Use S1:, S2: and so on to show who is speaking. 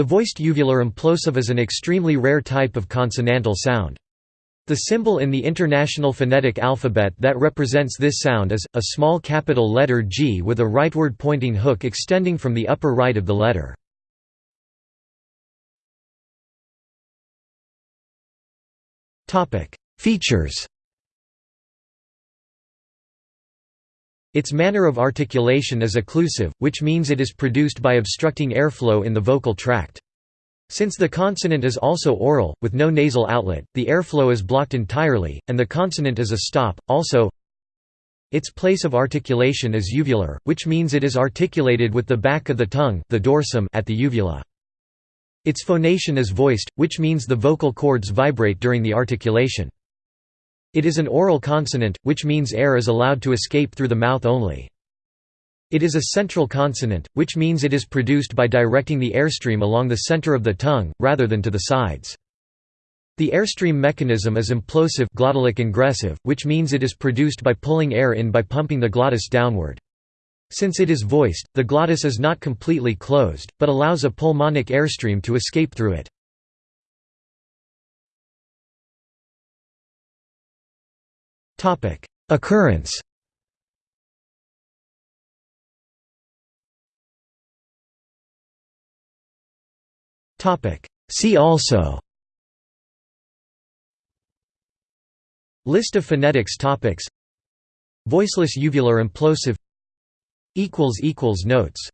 S1: The voiced uvular implosive is an extremely rare type of consonantal sound. The symbol in the International Phonetic Alphabet that represents this sound is, a small capital letter G with a rightward pointing hook extending from the upper right of the letter. Features Its manner of articulation is occlusive, which means it is produced by obstructing airflow in the vocal tract. Since the consonant is also oral, with no nasal outlet, the airflow is blocked entirely, and the consonant is a stop. Also, its place of articulation is uvular, which means it is articulated with the back of the tongue the dorsum at the uvula. Its phonation is voiced, which means the vocal cords vibrate during the articulation. It is an oral consonant, which means air is allowed to escape through the mouth only. It is a central consonant, which means it is produced by directing the airstream along the center of the tongue, rather than to the sides. The airstream mechanism is implosive glottalic ingressive, which means it is produced by pulling air in by pumping the glottis downward. Since it is voiced, the glottis is not completely closed, but allows a pulmonic airstream to escape through it. Occurrence. Topic: See also. List of phonetics topics. Voiceless uvular implosive. Notes